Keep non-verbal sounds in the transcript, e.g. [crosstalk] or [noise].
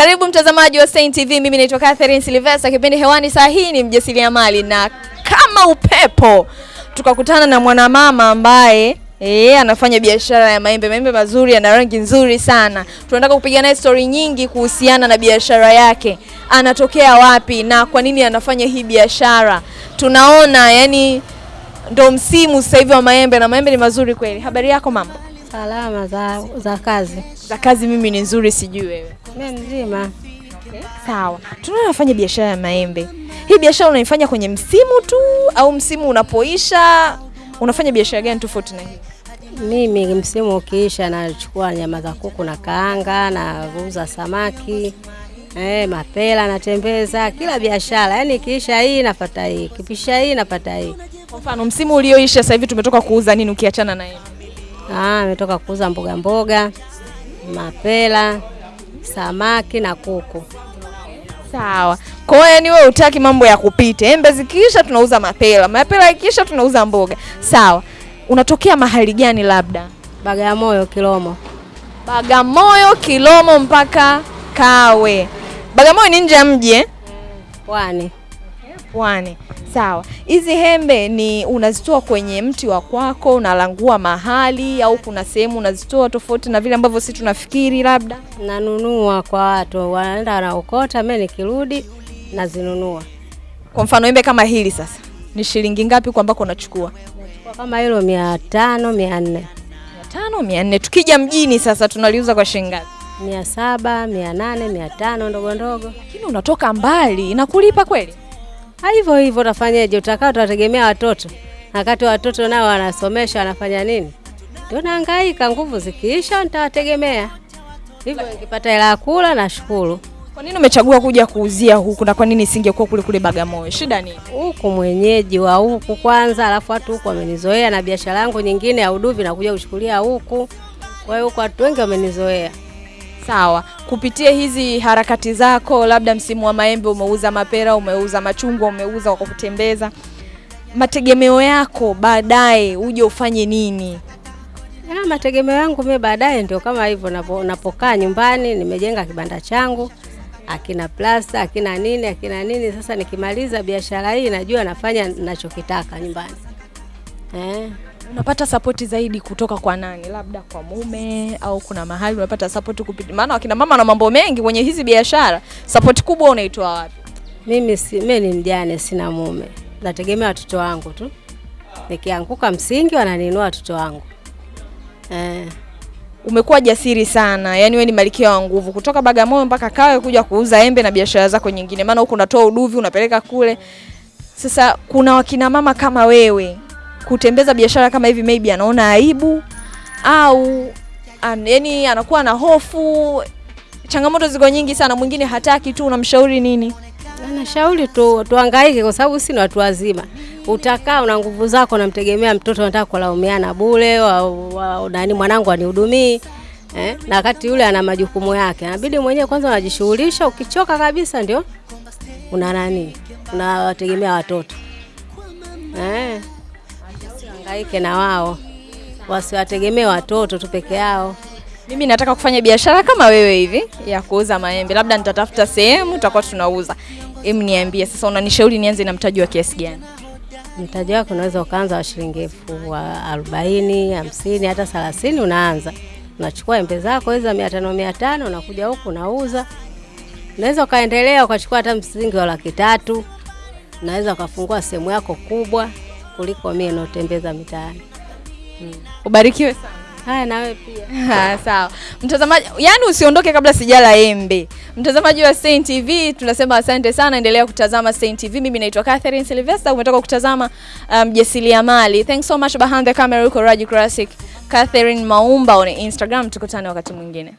Karibu mtazamaji wa Saint TV, mimi naitwa Catherine Sylvester. Kipindi hewani saa hii ni mjasiriamali, na kama upepo tukakutana na mwanamama ambaye E, anafanya biashara ya maembe. Maembe mazuri, yana rangi nzuri sana. Tunataka kupiga naye story nyingi kuhusiana na biashara yake, anatokea wapi na kwa nini anafanya hii biashara. Tunaona yani ndo msimu sasa hivi wa maembe na maembe ni mazuri kweli. Habari yako mama? Salama za, za kazi. Za kazi mimi ni nzuri, sijui wewe. Mimi mzima. Sawa, tunaona unafanya biashara ya maembe. Hii biashara unaifanya kwenye msimu tu au msimu unapoisha unafanya biashara gani tofauti na hii? Mimi msimu ukiisha nachukua nyama za kuku na kaanga na kuuza samaki eh, mapela natembeza, kila biashara yani ikiisha hii napata hii, kipisha hii napata hii. Kwa mfano msimu ulioisha sasa hivi tumetoka kuuza nini ukiachana na hii? Ah, ametoka kuuza mboga mboga, mapela, samaki na kuku. Sawa. Kwa hiyo yani wewe hutaki mambo ya kupita. Embe zikiisha tunauza mapela, mapela ikiisha tunauza mboga. Sawa. Unatokea mahali gani labda? Bagamoyo Kilomo. Bagamoyo, Kilomo mpaka Kawe. Bagamoyo ni nje ya mji eh? Pwani. Pwani. Sawa. Hizi hembe ni unazitoa kwenye mti wa kwako, unalangua mahali au kuna sehemu unazitoa tofauti na vile ambavyo sisi tunafikiri labda? Nanunua kwa watu, wanaenda wanaokota, mimi nikirudi nazinunua. Kwa mfano hembe kama hili sasa ni shilingi ngapi kwa ambako unachukua? Kama hilo mia tano mia nne mia tano mia nne Tukija mjini sasa tunaliuza kwa shilingi ngapi? mia saba mia nane mia tano ndogo ndogo. Lakini unatoka mbali, inakulipa kweli? Hivyo hivyo utafanyaje? Utakaa utategemea watoto, wakati watoto nao wanasomesha wanafanya nini? Ndio nahangaika, nguvu zikiisha nitawategemea hivyo. Nikipata hela ya kula nashukuru. Kwa nini umechagua kuja kuuzia huku na kwa nini isingekuwa kule kule Bagamoyo? Shida nini? Huku mwenyeji wa huku kwanza, alafu watu huku wamenizoea, na biashara yangu nyingine ya uduvi nakuja kuchukulia huku. Kwa hiyo huku watu wengi wamenizoea. Sawa, kupitia hizi harakati zako, labda msimu wa maembe umeuza mapera, umeuza machungwa, umeuza kwa kutembeza, mategemeo yako baadaye uje ufanye nini? Ya, mategemeo yangu mimi baadaye ndio kama hivyo, napokaa nyumbani nimejenga kibanda changu akina plasta akina nini akina nini. Sasa nikimaliza biashara hii najua nafanya ninachokitaka nyumbani eh. Unapata sapoti zaidi kutoka kwa nani? Labda kwa mume au kuna mahali unapata sapoti kupitia? Maana wakina mama na mambo mengi kwenye hizi biashara, sapoti kubwa unaitoa wapi? Mimi si, mimi ni mjane, sina mume, nategemea watoto wangu tu. Nikianguka msingi wananinua watoto wangu eh. Umekuwa jasiri sana, yaani wewe ni malkia wa nguvu, kutoka Bagamoyo mpaka Kawe kuja kuuza embe na biashara zako nyingine, maana huko unatoa uduvi unapeleka kule. Sasa kuna wakina mama kama wewe kutembeza biashara kama hivi, maybe anaona aibu au an, yani anakuwa na hofu. Changamoto ziko nyingi sana, mwingine hataki tu, unamshauri nini? Na Nashauri tu tuhangaike, kwa sababu sisi ni watu wazima. Utakaa una nguvu zako, namtegemea mtoto, nataka kulaumiana bure, nani mwanangu anihudumii eh? Na wakati yule ana majukumu yake, inabidi mwenyewe kwanza unajishughulisha. Ukichoka kabisa, ndio una nani, unawategemea watoto eh? Hangaike na wao, wasiwategemee watoto tu peke yao. Mimi nataka kufanya biashara kama wewe hivi ya kuuza maembe, labda nitatafuta sehemu tutakuwa tunauza. Em, niambie sasa, unanishauri nianze na mtaji wa kiasi gani? Mtaji wako unaweza ukaanza wa shilingi elfu arobaini, hamsini, hata thelathini. Unaanza unachukua embe zako hizo mia tano mia tano, unakuja huku unauza. Unaweza ukaendelea ukachukua hata msingi wa laki tatu. Unaweza ukafungua sehemu yako kubwa kuliko mimi naotembeza mitaani. Ubarikiwe sana. Haya, na wewe pia. [laughs] Ha, sawa mtazamaji, yani usiondoke kabla sijala embe. Mtazamaji wa Saint TV tunasema asante sana, endelea kutazama Saint TV. Mimi naitwa Catherine Sylvester, umetoka kutazama mjasiriamali. Um, thanks so much behind the camera, uko Raji Classic Catherine Maumba on Instagram. Tukutane wakati mwingine.